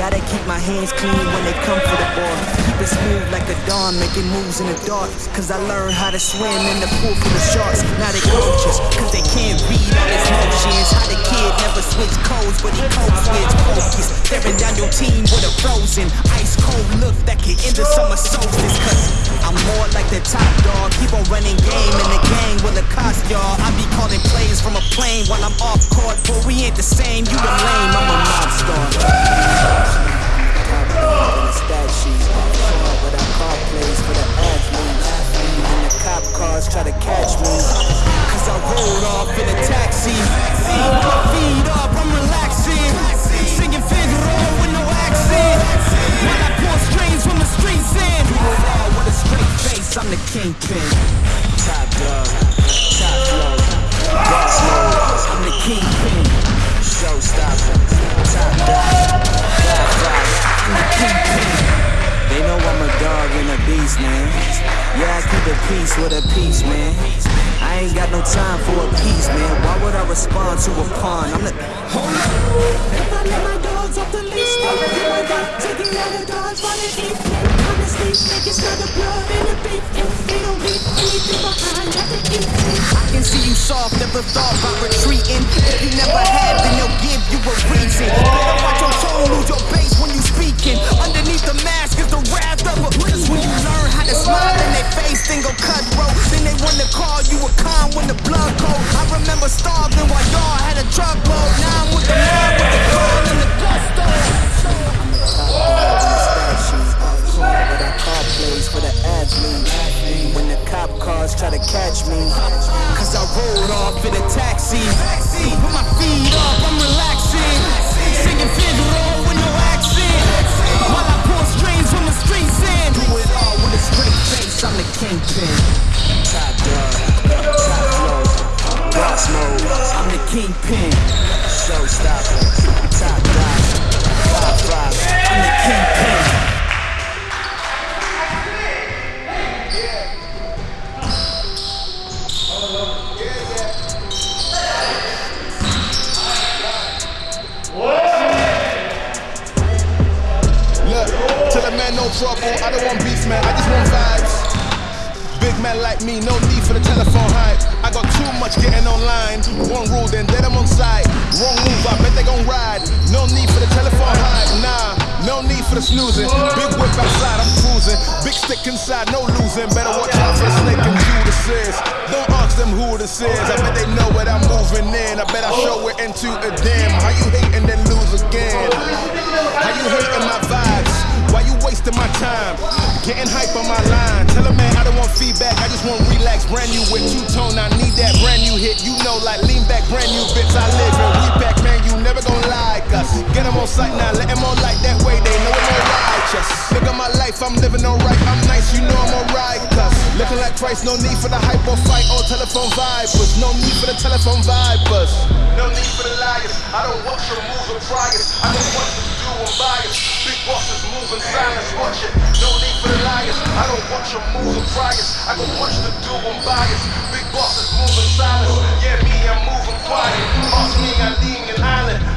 Gotta keep my hands clean when they come for the ball. Keep it smooth like a dawn, making moves in the dark. Cause I learned how to swim in the pool full of sharks. Now they coaches, cause they can't read all his motions. How the kid never switch codes, but he codes with focus. Staring down your team with a frozen, ice cold look that can end the summer solstice. Cause I'm more like the top dog. Keep on running game in the gang will it cost y'all. I be calling plays from a plane while I'm off court, but we ain't the same. You the lame, I'm a mob but I call plays for the the cop cars try to catch I rolled off in a taxi. Feet up, I'm relaxing. Singing Figaro with no accent. While I pour strings from the streets in. Face, I'm the kingpin. Top dog, top flow, boss mode. I'm the kingpin. Showstopper, top dog, top I'm the kingpin. They know I'm a dog and a beast, man. Yeah, I keep the peace with a peace, man. I ain't got no time for a piece, man. Why would I respond to a pawn? I'm the. Hold up. If I let my dogs off the I can see you soft, never thought about retreating. If you never had, then they'll give you a reason. Better watch your tone, lose your base when you speaking. Underneath the mask is the wrath of a. Cause when you learn how to smile in their face, then go cutthroat. Then they wanna call you a con when the blood cold. I remember starving while y'all had a truckload. Now I'm with the mob, with the gold and the gusto. When the cop cars try to catch me, cause I in a taxi. Put my feet up, I'm relaxing. Singing with no accent. While I pour from the. Do it all with a straight face, I'm the kingpin. Top top. I'm the kingpin. Into a dim. How you hating then lose again? How you hating my vibes? Why you wasting my time? Getting hype on my line. Tell a man I don't want feedback, I just want relax. Brand new with two tone, I need that brand new hit. You know, like lean back, brand new bits. I live in we back, man. You never gonna like us. Get them on sight now, let them on like that way. They know all righteous. At my life, I'm living alright. I'm nice, you know I'm alright. Cause looking like Christ, no need for the hype or fight or telephone vipers. No need for the telephone vipers. No need for the liars. I don't watch your moves or priors. I don't watch them do bias. Big bosses moving silence, watch it. No need for the liars. I don't watch your moves or priors. I don't watch the do and bias. Big bosses moving silence. Yeah, me, I'm moving quiet. Ask me, I lean an island.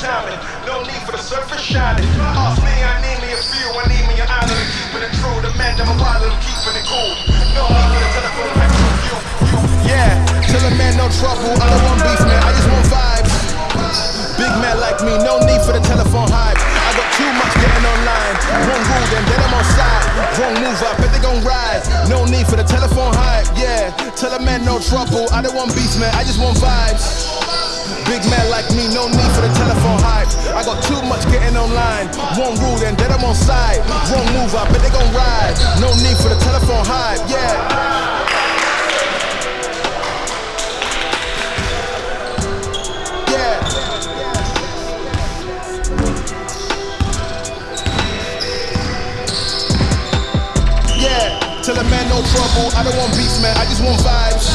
Timing. No need for the surface shining. Ask me, I need me a few. I need me an island. I'm keeping it true. The man, wild, I'm keeping it cool. No need for the telephone. back to you. Yeah, tell a man no trouble. I don't want beef, man. I just want vibes. Big man like me, no need for the telephone hype. I got too much getting online. Wrong rule, then then I'm on side. Wrong move, I bet they gon' ride. No need for the telephone hype, yeah. Tell a man no trouble. I don't want beef, man. I just want vibes. Big man like me, no need for the telephone hype. I got too much getting online. Wrong rule, then then I'm on side. Wrong move, I bet they gon' ride. No need for the telephone hype, yeah. Yeah, Yeah, tell a man no trouble. I don't want beef, man. I just want vibes.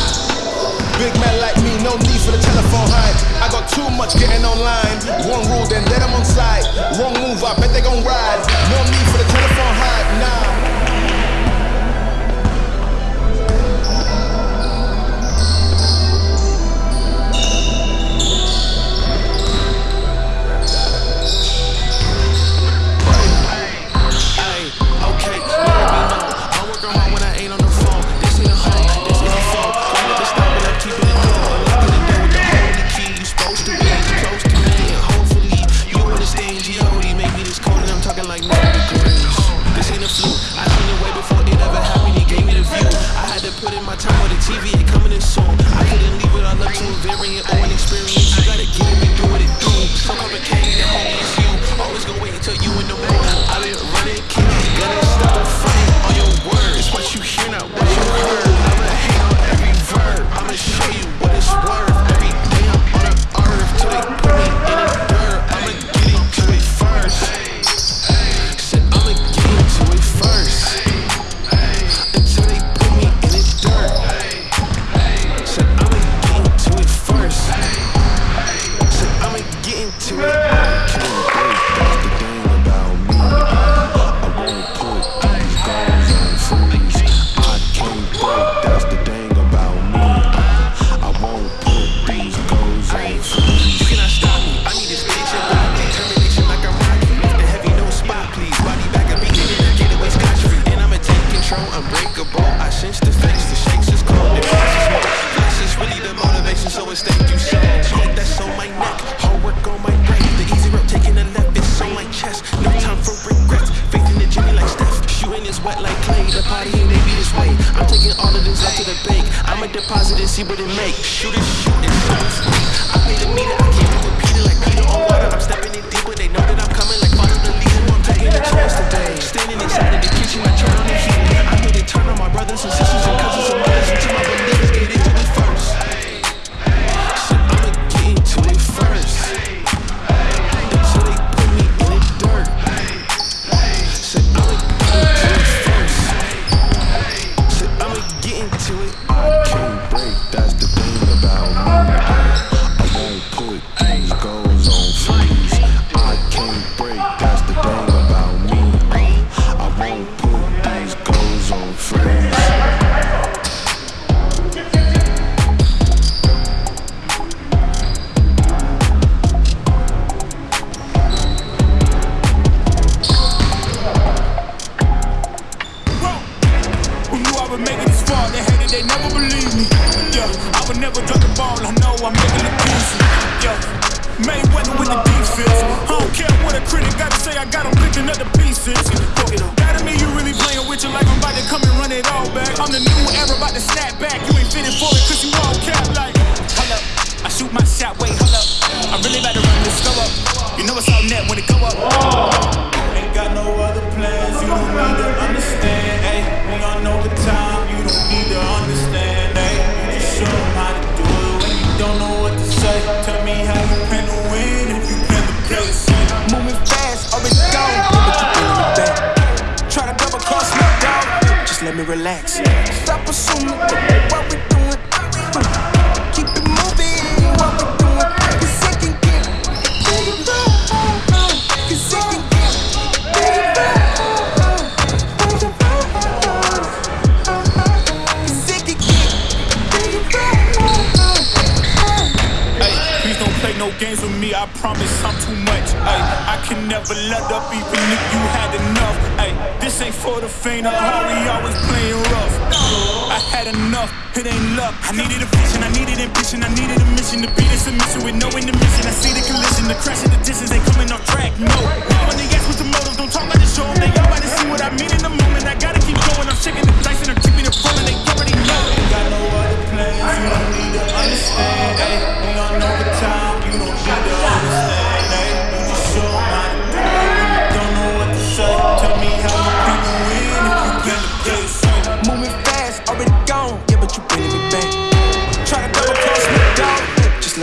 Big man like me, no need for the telephone hype. I got too much getting online. One rule, then let them on side. Wrong move, I bet they gon' ride. No need for the telephone hype, nah.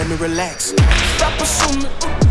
let me relax. Stop assuming.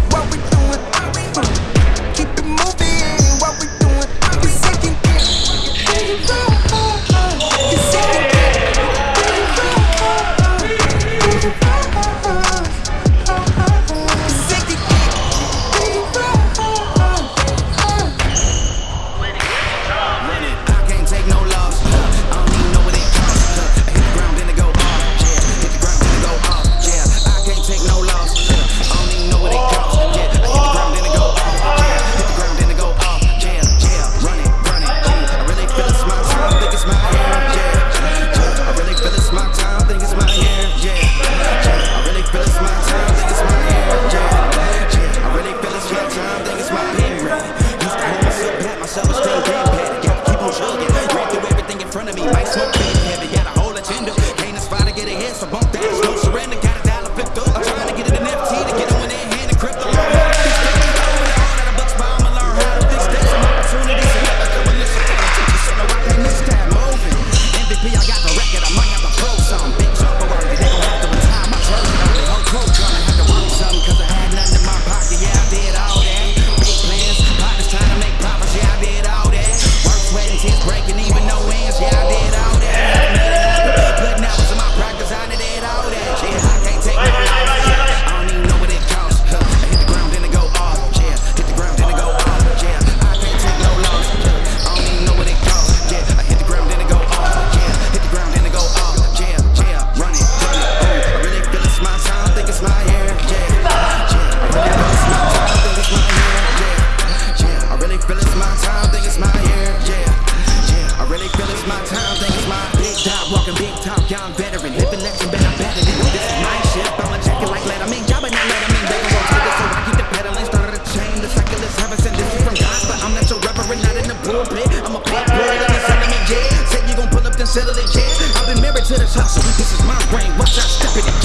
through a bit. I'm a pop boy, I'm selling it, yeah. Said you gon' pull up, then settle it, yeah. I've been married to this hustle, this is my brain. Watch I step in it.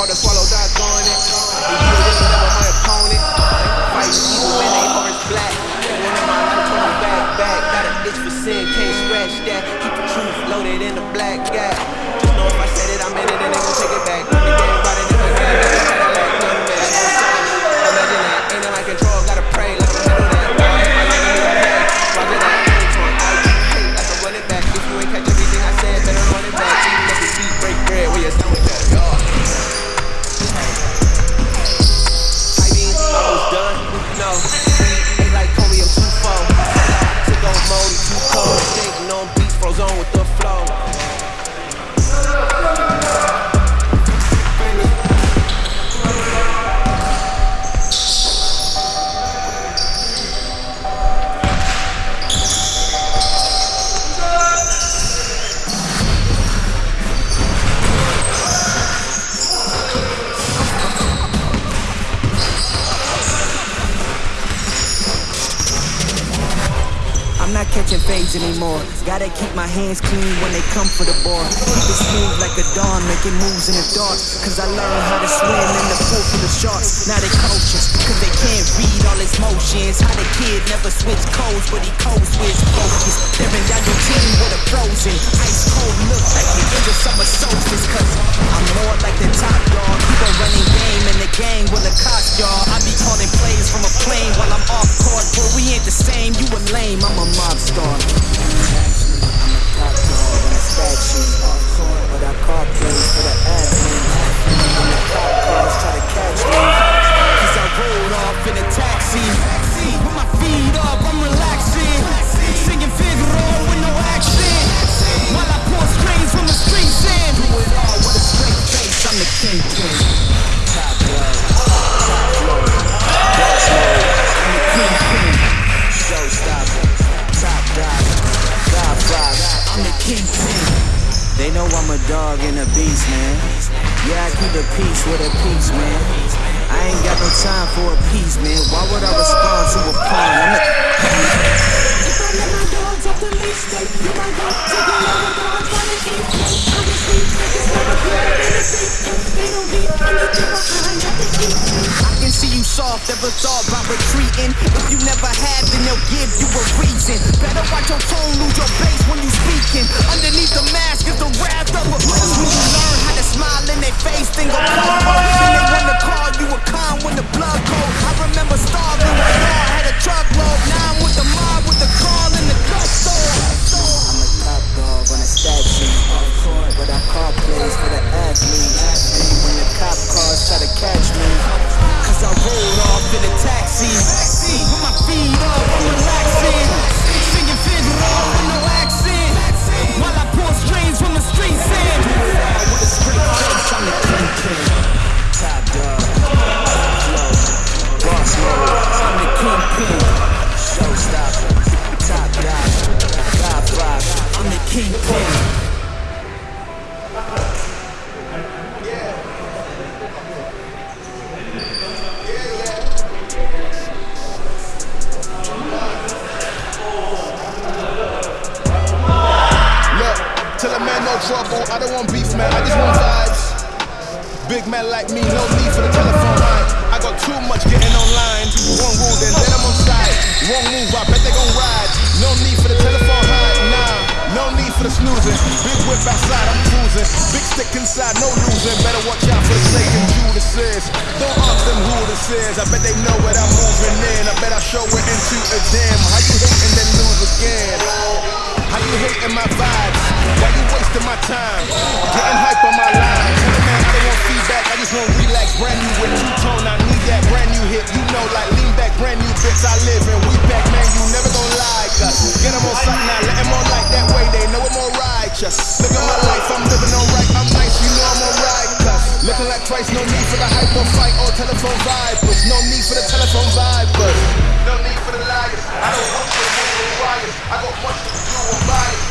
hard to swallow, die on it. My opponent. Fight black. Back, back. Got a for sin, can't scratch that. Keep the truth loaded in the black gap. Gotta keep my hands clean when they come for the ball. Keep it smooth like a dawn, making moves in the dark. Cause I learned how to swim in the pool for the sharks. Now they coaches, cause they can't read all his motions. How the kid never switch codes, but he codes with focus. Staring down your team with a frozen, ice cold look like the end of summer solstice. Cause I'm more like the top dog. Keep a running game in the game will it cost y'all. I be calling plays from a plane while I'm off court. But we ain't the same, you a lame, I'm a mob star. I'm a top dog on a stat sheet. But I call plays for the athletes. When the cop cars try to catch me. Cause I rolled off in a taxi. With my feet up, I'm relaxing. Singing Figaro with no action. While I pour strings from the streets in. Do it all with a straight face, I'm the kingpin. Know I'm a dog and a beast, man. Yeah, I keep the peace with a peace, man. I ain't got no time for a piece, man. Why would I respond to a pawn? I'm the I dogs off the leash, they do my work. Taking all the dogs by the eat. Honestly, never in the beat. They don't need anything behind that they eat. I can see you soft, ever thought about retreating. If you never had, then they'll give you a reason. Better watch your tone, lose your bass when you speaking. Underneath the mask is the wrath of a when you learn how to smile in their face, then go cover. Then they wanna call you a con when the blood cold. I remember starving while y'all had a truckload. Now I'm with the mob, with the the gusto. I'm a top dog on a stat sheet. But I call plays for the athletes. When the cop cars try to catch me. Cause I rolled off in a taxi. With my feet up, I'm relaxing. Trouble. I don't want beef, man. I just want vibes. Big man like me, no need for the telephone line. I got too much getting online. One rule, then I'm on side. Wrong move, I bet they gon' ride. No need for the telephone line, nah. No need for the snoozing. Big whip outside, I'm cruising. Big stick inside, no losing. Better watch out for the snake and Judas is. Don't ask them who this is. I bet they know what I'm moving in. I bet I show it into a jam. How you hating then lose again? You hating my vibes? Why you wasting my time? Getting hype on my line. Tell the man I don't want feedback. I just want relax. Brand new with two tone. I need that brand new hit. You know, like lean back, brand new bits. I live in. We back, man. You never gon' lie. Cause get them on sight now. Let them on like that way. They know I'm more righteous. Look at my life. I'm living alright. I'm nice. You know I'm alright. Cause looking like twice. No need for the hype or fight or telephone vipers. No need for the telephone vipers. No need. I don't want to move the wires. I got much to do on bias.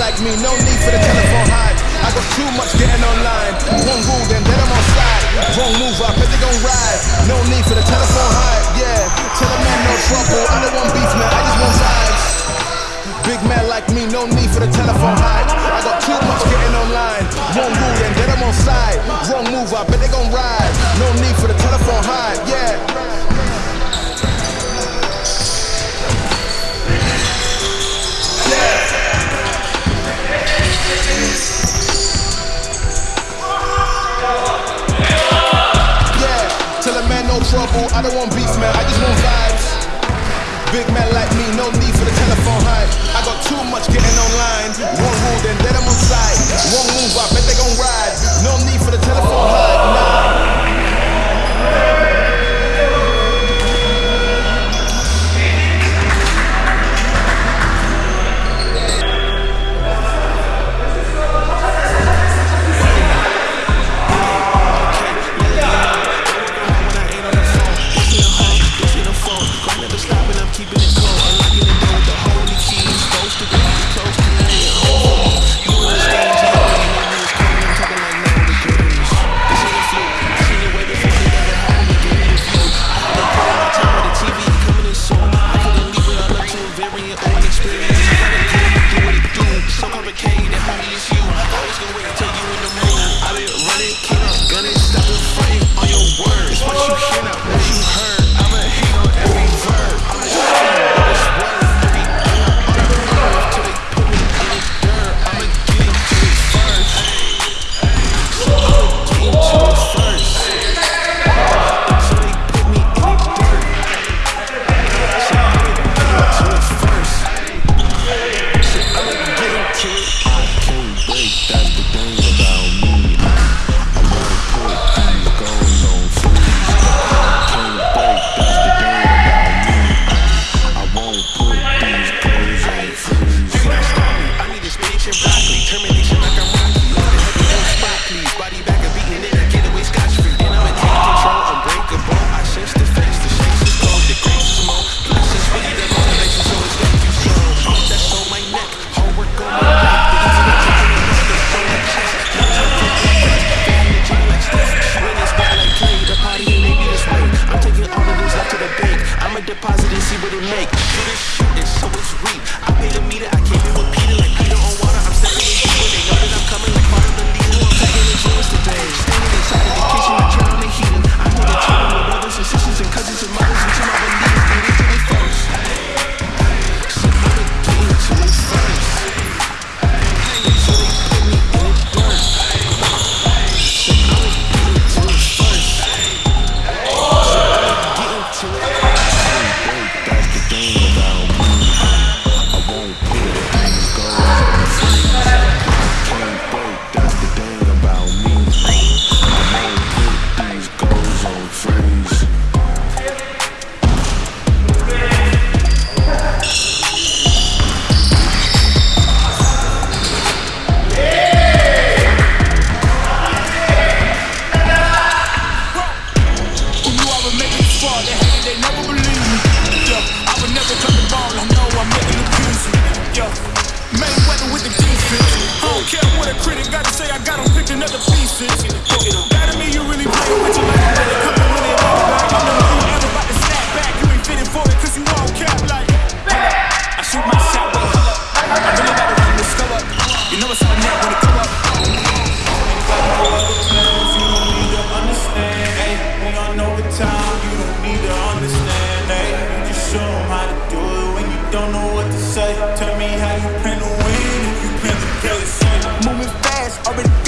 Like me, no need for the telephone hype. I got too much getting online. One rule, then then I'm on side. Wrong move, I bet they gon' ride. No need for the telephone hype, yeah. Tell a man no trouble. I don't want beef, man. I just want vibes. Big man like me, no need for the telephone hype. I got too much getting online. One rule, then then I'm on side. Wrong move, I bet they gon' ride. No need for the telephone hype, yeah. Yeah, trouble. I don't want beef, man. I just want vibes. Big man like me, no need for the telephone hype. I got too much getting online. One rule, then then I'm on side. One move, I bet they gon' ride. No need for the telephone hype, nah.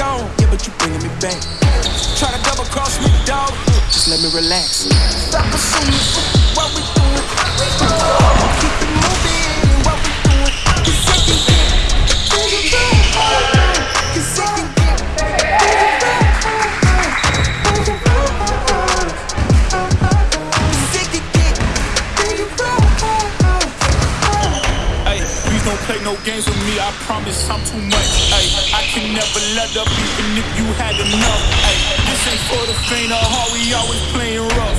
gone, yeah, but you bringing me back. Try to double cross me, dog. Just let me relax. Stop assuming what we doing. Oh, games with me, I promise I'm too much. Ay, I can never let up even if you had enough. Ay, this ain't for the faint of heart, we always playing rough.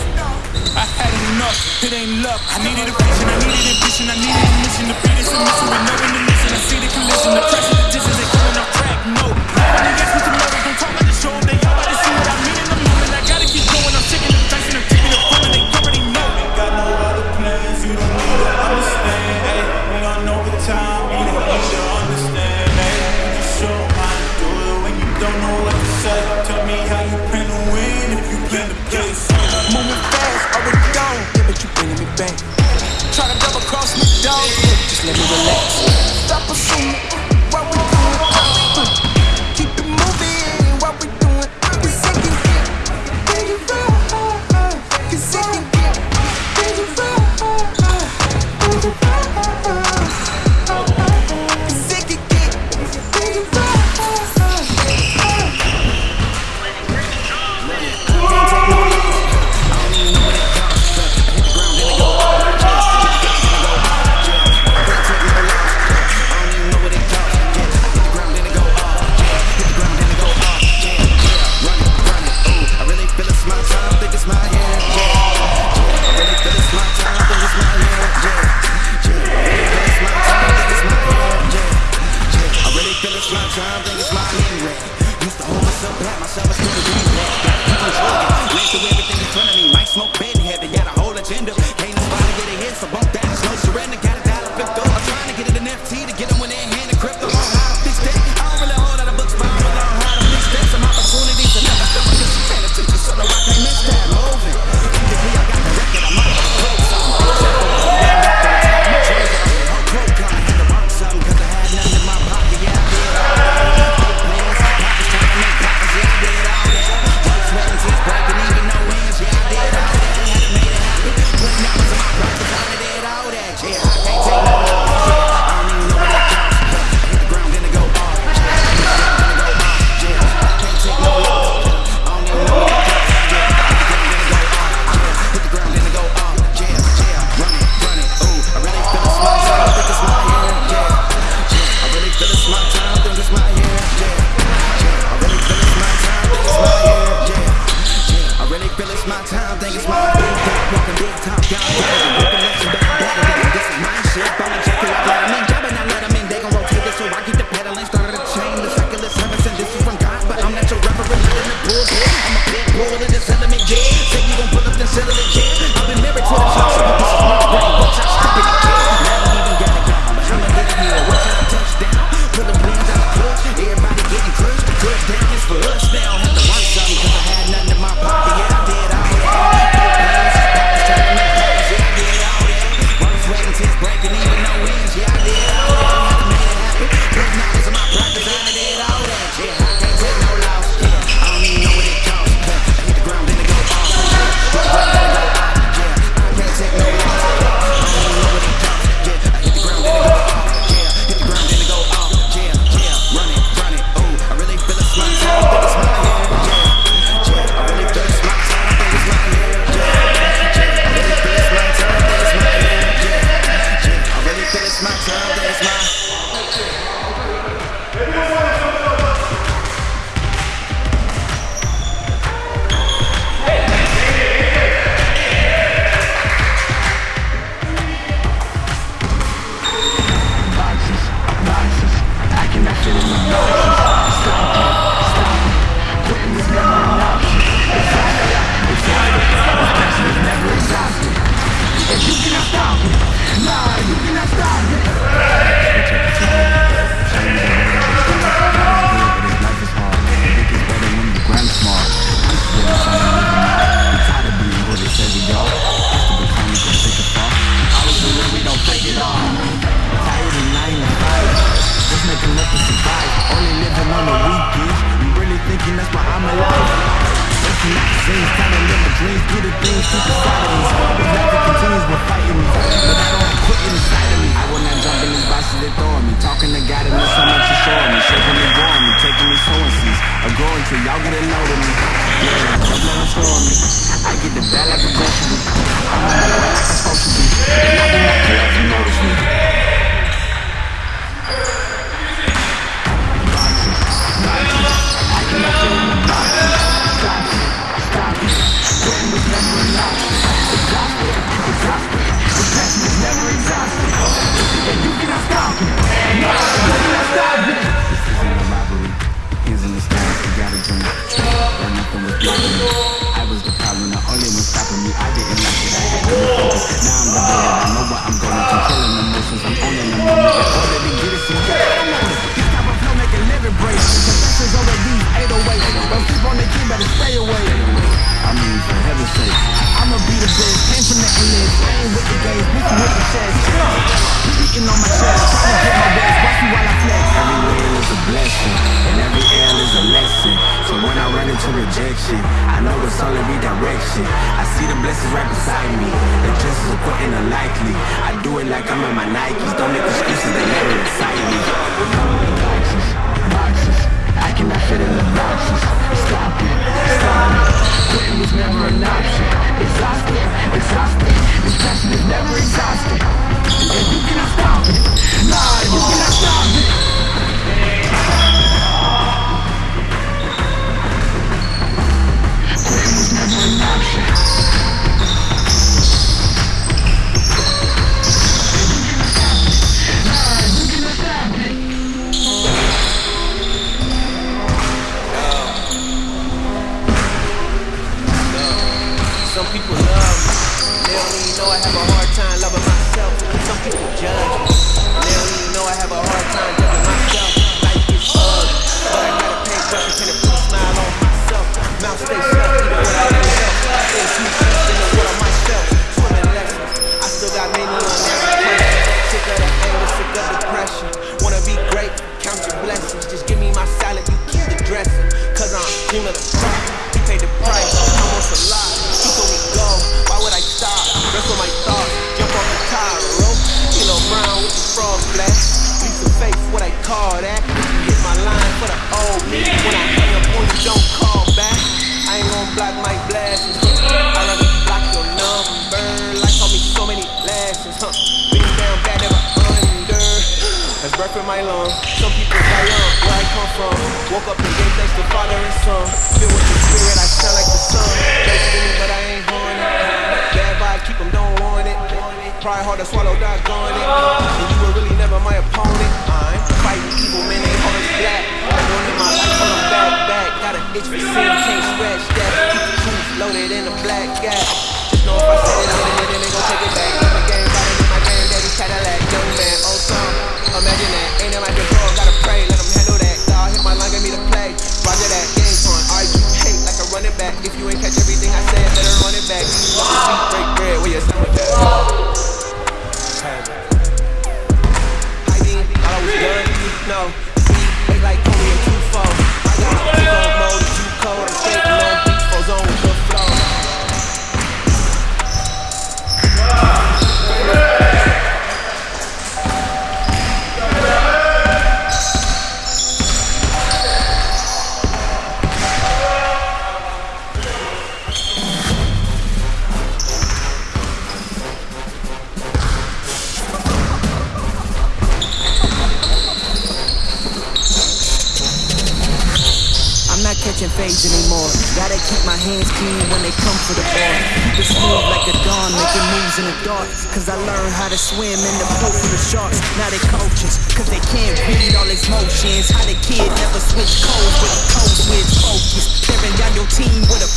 I had enough, it ain't luck. I needed a vision, I needed ambition. I needed a mission. The beat is a missile, we're never in the mission. I see the collision, the pressure, the distance, they coming off track. no. select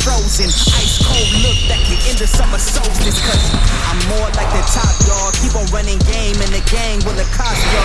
Frozen, Ice cold look that can end the summer solstice. Cause I'm more like the top dog. Keep on running game, and the gang will accost ya.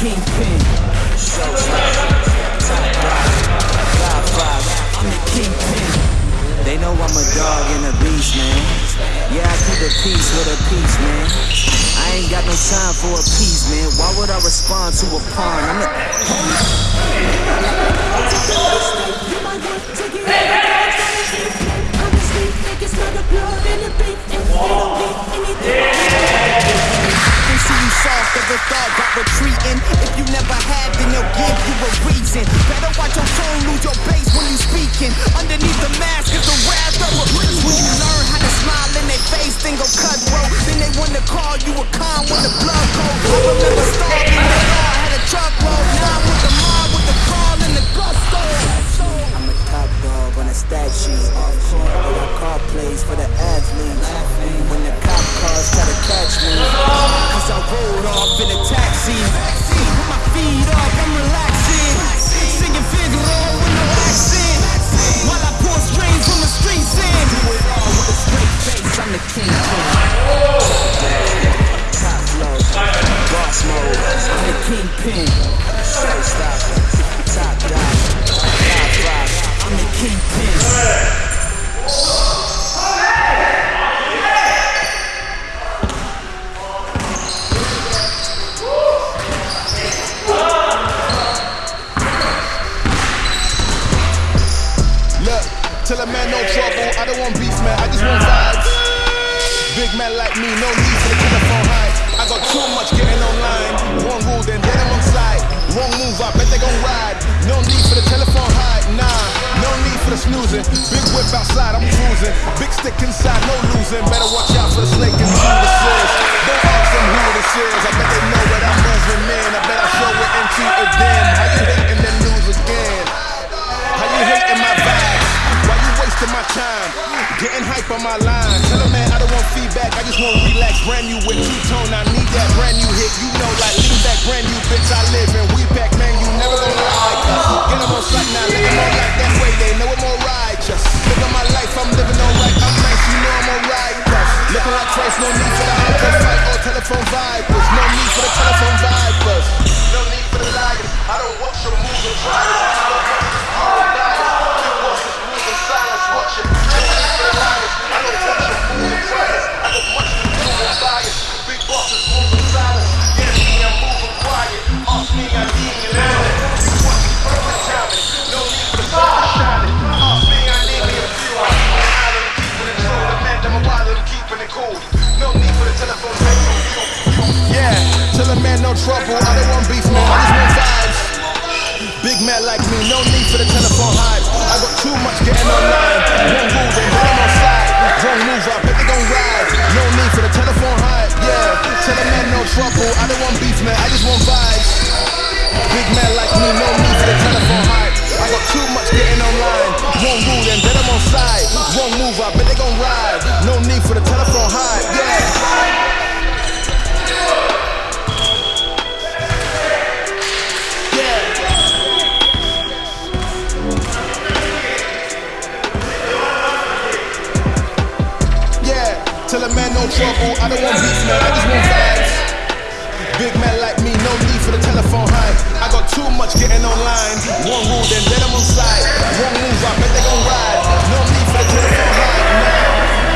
kingpin. Showstopper, They know I'm a dog and a beast, man. Yeah, I keep a peace with a piece, man. I ain't got no time for a piece, man. Why would I respond to a pawn? I'm the Hey! Soft a thought got retreating. If you never had, then they'll give you a reason. Better watch your tone, lose your base when you speaking. Underneath the mask is the wrath of a When you learn how to smile in their face, then go cutthroat. Then they wanna call you a con when the blood cold. I remember starving when the law had a truckload. Now I'm with the mob, with the crawl and the gusto. I'm a top dog on a stat sheet. Off court, I car plays for the athletes. When the cars try to catch me, cause I rolled off in a taxi. Put my feet up, I'm relaxing. Singing Figaro with no accent. While I pour strings from the streets in. Do it all with a straight face, I'm the king. Top flow, boss mode, I'm the kingpin. Showstopper, top dog, top five, I'm the kingpin. Man. I just want vibes. Big man like me, no need for the telephone high. I got too much getting online. One rule, then then I'm on side. Wrong move, I bet they gon' ride. No need for the telephone hype, nah. No need for the snoozing. Big whip outside, I'm cruising. Big stick inside, no losing. Better watch out for the snake and Judas is. Don't ask them who this is. I bet they know what I'm moving, man. I bet I show it into again. How you hating then lose again? How you hating my vibes? Wasting my time? Getting hype on my line. Tell man I don't want feedback, I just want to relax. Brand new with two tone, I need that brand new hit. You know, like lean back, brand new bitch. I live in we back, man. You never gonna lie like us. Get them on sight now, let them on like that way. They know I'm more righteous. At my life, I'm living alright. I'm nice, you know I'm alright. Looking like Christ, no need for the hardcore fight or telephone vipers. No need for the telephone vipers. No need for the liars. I don't watch your moving trying. Yeah, tell a man no trouble. I don't want beef, man. I just want. Big man like me, no need for the telephone hype. I got too much getting online. One rule, then let 'em on side. Wrong move, I bet they gon' ride. No need for the telephone hype. Yeah, tell a man no trouble. I don't want beef, man. I just want vibes. Big man like me, no need for the telephone hype. I got too much getting online. One rule, then let 'em on side. Wrong move, I bet they gon' ride. No need for the telephone hype. Yeah, no trouble. I don't want beef, man. I just want vibes. Big man like me, no need for the telephone hype. I got too much getting online. One rule, then let 'em on side. Wrong move, I bet they gon' ride. No need for the telephone hype. Nah.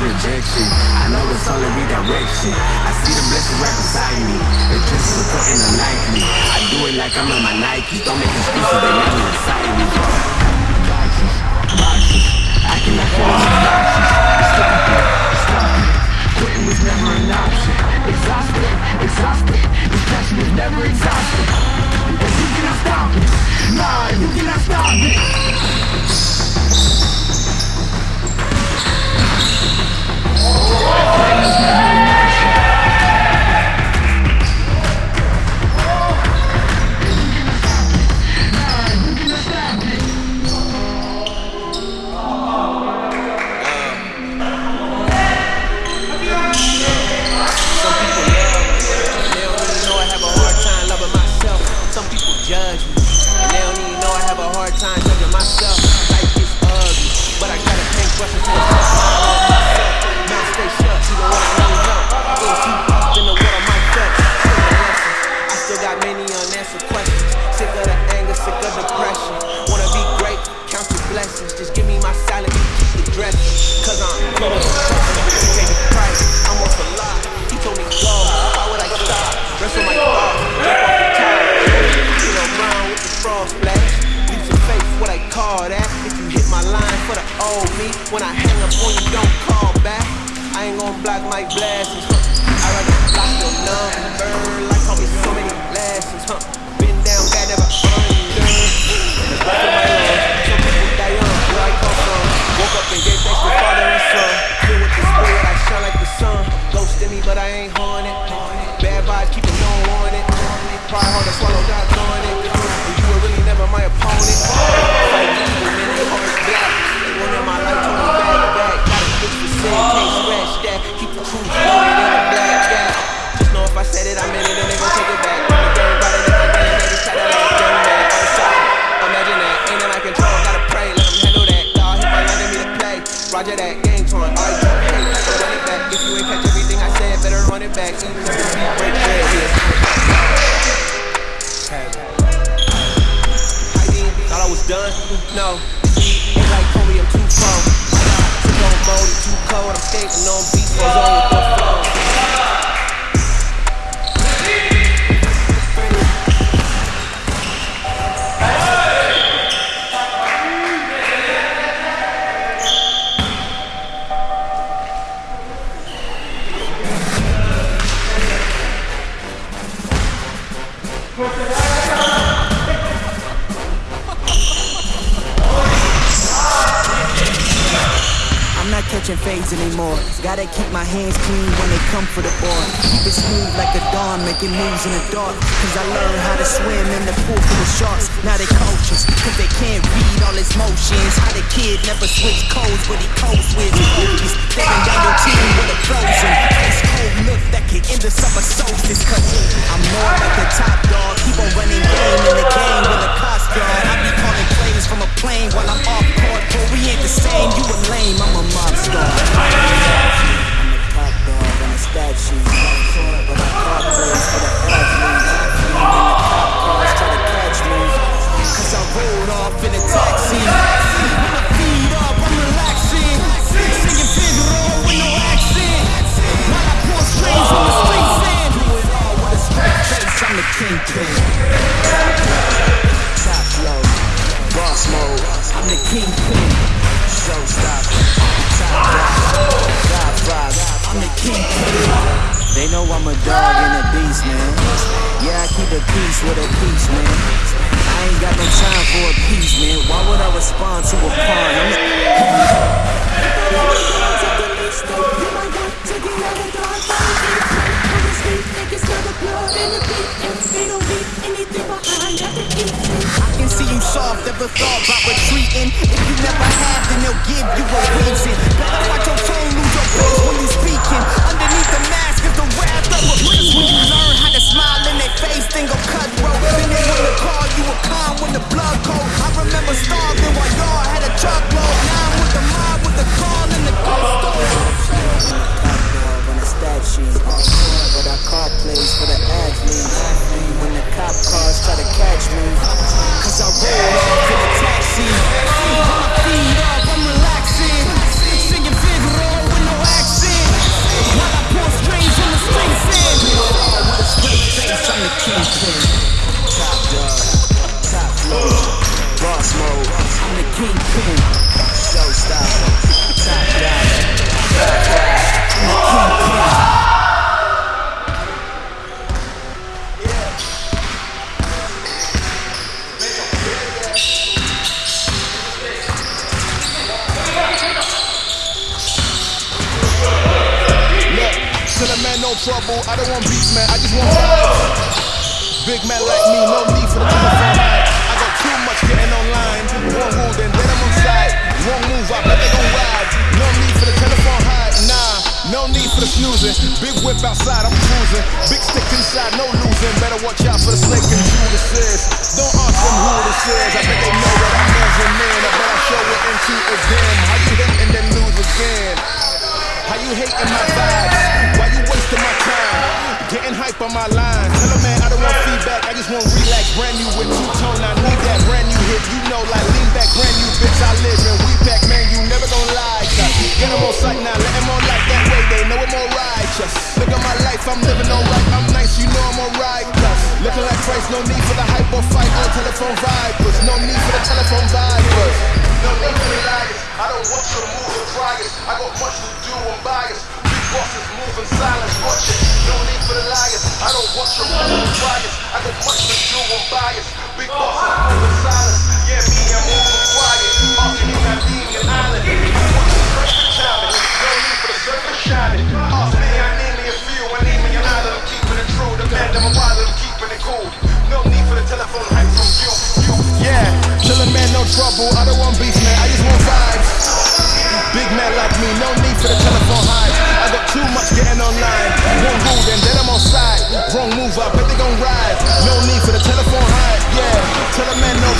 rejection I know it's only redirection. I see the blessing right beside me. The kiss is the and me. I do it like I'm in my Nikes. Don't make excuses, they never decide me. Boxes, boxes. I cannot fall into boxes. Stop it, stop it. Quitting was never an option. Exhausted, exhausted. This passion is never exhausted. And you cannot stop me. Nah, you cannot stop me. Oh, like black. that game torn. I drop hate, it back. If you ain't catch everything I said, better run it back. Thought I was done? No. in the dark Cause I learned how to swim in the pool full of sharks. Now they coaches, cause they can't read all his motions. How the kid never switched codes but he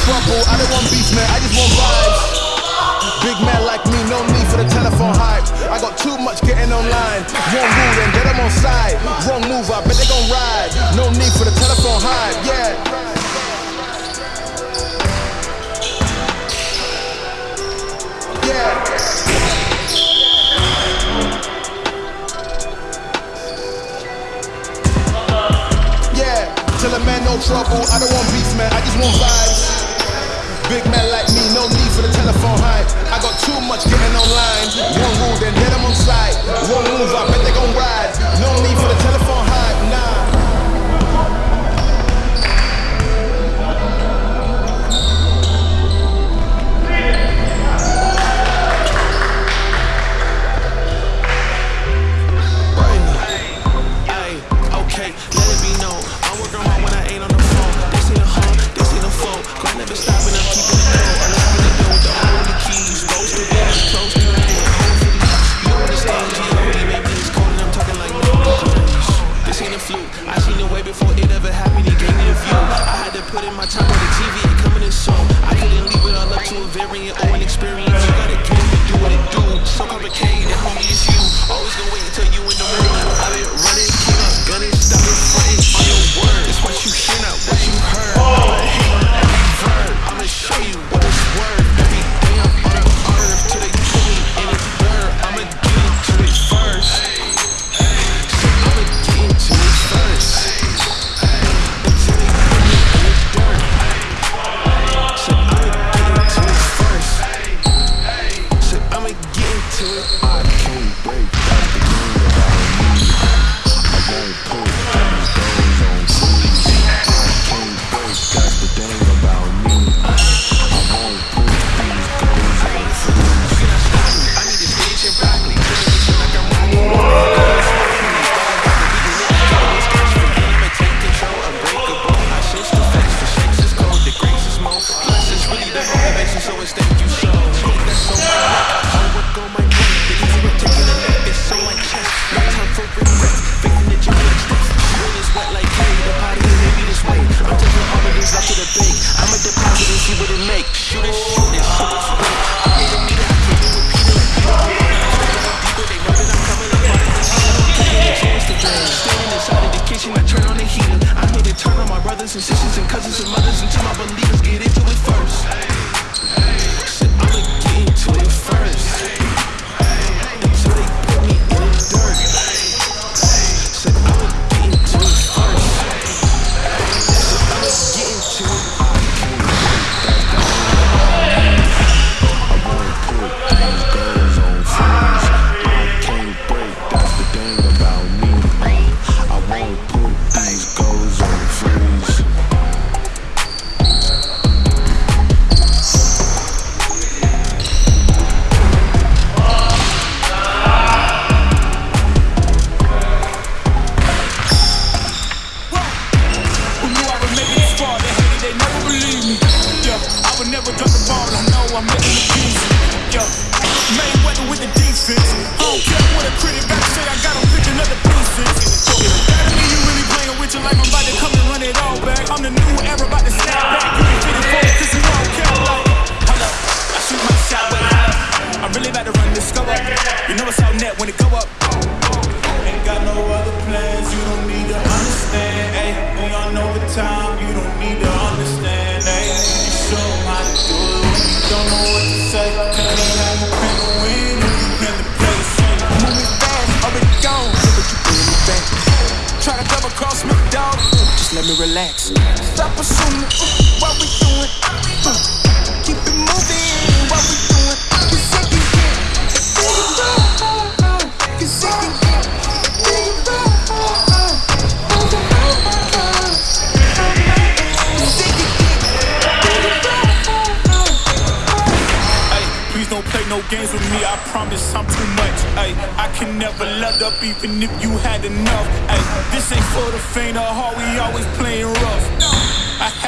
trouble. I don't want beats, man. I just want vibes. Big man like me, no need for the telephone hype. I got too much getting online. Wrong rule and get them on side. Wrong move, I bet they gon' ride. No need for the telephone hype, yeah. Tell a man no trouble, I don't want beef, man, I just want vibes Big man like me, no need for the telephone hype. I got too much getting online. One rule, then hit I'm on site. One move, I bet they gon' ride. No need for the telephone hype. put in my time.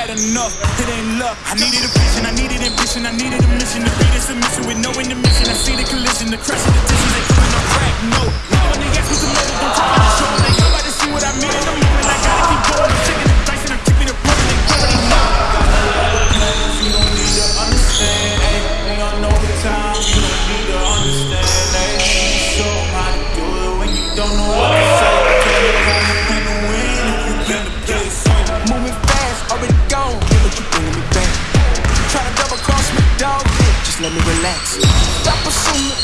had enough, it ain't luck. I needed a vision, I needed ambition, I needed a mission to be the mission with no intermission. I see the collision, the crash of the dishes, they coming on crack. No, when they ask me to move, I'm trying to show. They nobody see what I mean in the moment. I gotta keep going, I'm taking me relax. Stop assuming.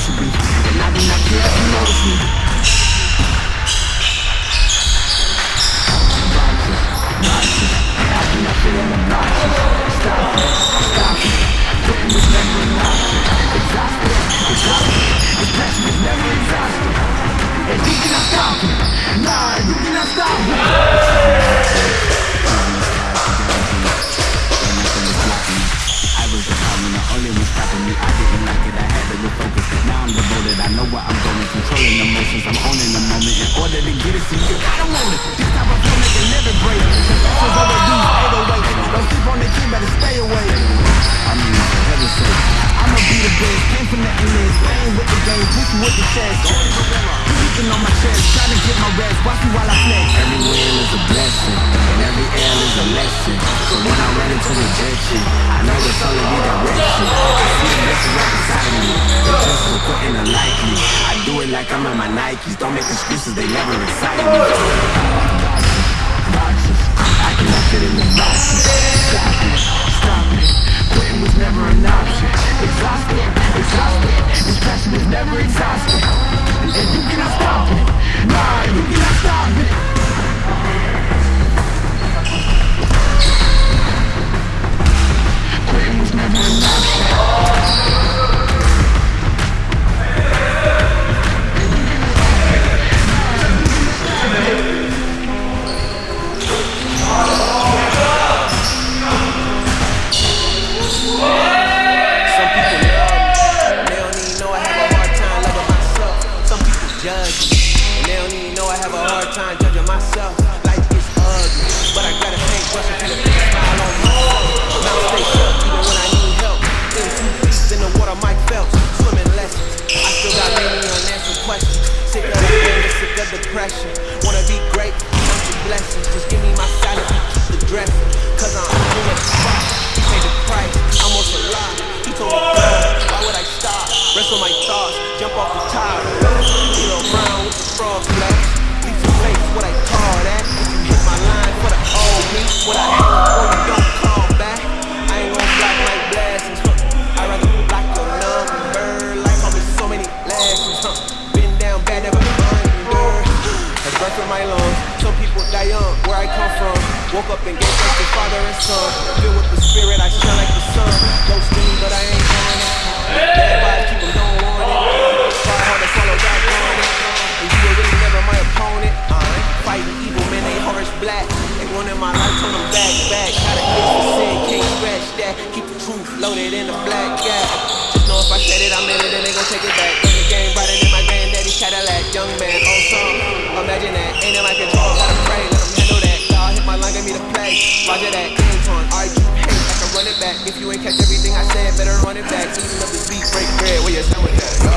Supposed be And I do not care if you notice was the problem, the only one stopping me. I didn't like it, I had to refocus. Now I'm devoted, I know where I'm going, controlling emotions. I'm owning the moment. In order to get it, see, you gotta want it. This type of flow make a never break. Confessions overdue, 808. Don't sleep on the key, better stay away. I mean, for heaven's sake, I'ma be the best. Came from playing with the game, with the chest. On my chest, trying to get my rest. Watch me while I flex. Every win is a blessing, and every L is a lesson. So when I run into rejection, I know it's only redirection. I see the blessing right beside me. The just putting a like me. I do it like I'm in my Nikes. Don't make excuses, they never excite me. Boxes, I cannot fit in the boxes. Stop it, stop it. Quitting was never an option. Exhausted, exhausted. This passion is never exhausted. And you cannot stop it. Nah, you cannot stop it. Quitting was never an option. Some depression. Wanna be great, count your blessings. Just give me my salary, keep the dressing. Cause I'm doing the fuck. Paid the price, I'm on a lie. He told me, "Girl, why would I stop? Rest on my thoughts, jump off the top. Kilo brown with the frog flesh. Leave some face, what I call that. If you hit my line for the old me, what I son. Filled with the spirit, I shine like the sun. To but I ain't going it. Bad keep 'em don't want it. Try hard to follow God on it. And you were really never my opponent. I ain't fighting evil, man, they harsh black. They wanted my life, told them back, back. Got a itch for sin, can't scratch that. Keep the truth loaded in the black gap. Just know if I said it, I meant it, and they gon' take it back. Run the game brighter than my granddaddy's Cadillac. Young man, on song. Imagine that, ain't in my control, gotta pray, play. Roger that, game on, alright, you hate, I can run it back. If you ain't catch everything I said, better run it back. Eating up this beat, break bread, where you stand with that? Go.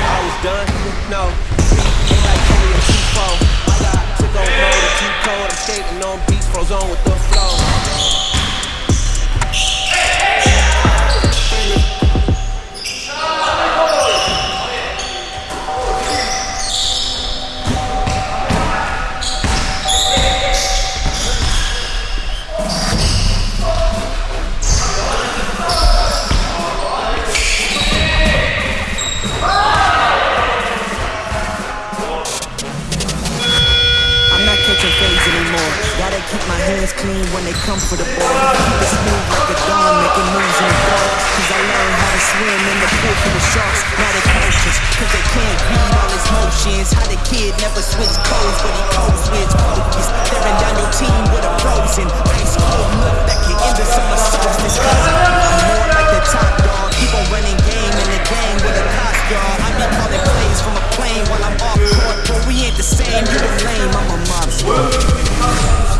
I was done, no. Ain't like Kobe and T4. My God, took on and too cold. I'm skating on beats, froze on with the flow. clean when they come for the ball. Keep move like a dawn, making moves in the dark. Cause I learned how to swim in the pool for the sharks, not the coaches. Cause they can't read all his motions. How the kid never switch codes, but he codes with focus. Tearing down your team with a frozen, ice cold look that can end the summer solstice. I'm more like the top dog. Keep on running game in the game with a cost, y'all. I be calling plays from a plane while I'm off court. But we ain't the same, You're the lame, I'm a monster.